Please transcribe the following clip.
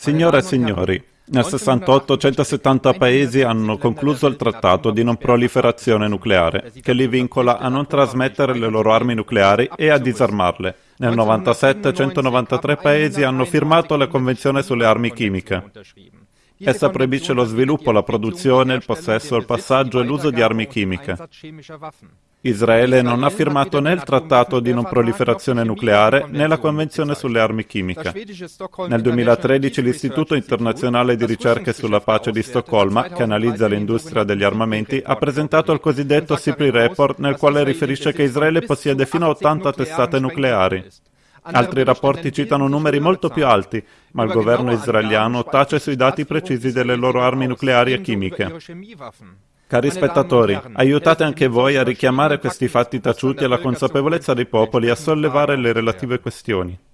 Signore e signori, nel 68 170 paesi hanno concluso il trattato di non proliferazione nucleare, che li vincola a non trasmettere le loro armi nucleari e a disarmarle. Nel 97 193 paesi hanno firmato la Convenzione sulle armi chimiche. Essa proibisce lo sviluppo, la produzione, il possesso, il passaggio e l'uso di armi chimiche. Israele non ha firmato né il trattato di non proliferazione nucleare né la Convenzione sulle armi chimiche. Nel 2013 l'Istituto internazionale di ricerche sulla pace di Stoccolma, che analizza l'industria degli armamenti, ha presentato il cosiddetto SIPRI Report nel quale riferisce che Israele possiede fino a 80 testate nucleari. Altri rapporti citano numeri molto più alti, ma il governo israeliano tace sui dati precisi delle loro armi nucleari e chimiche. Cari spettatori, aiutate anche voi a richiamare questi fatti taciuti alla consapevolezza dei popoli e a sollevare le relative questioni.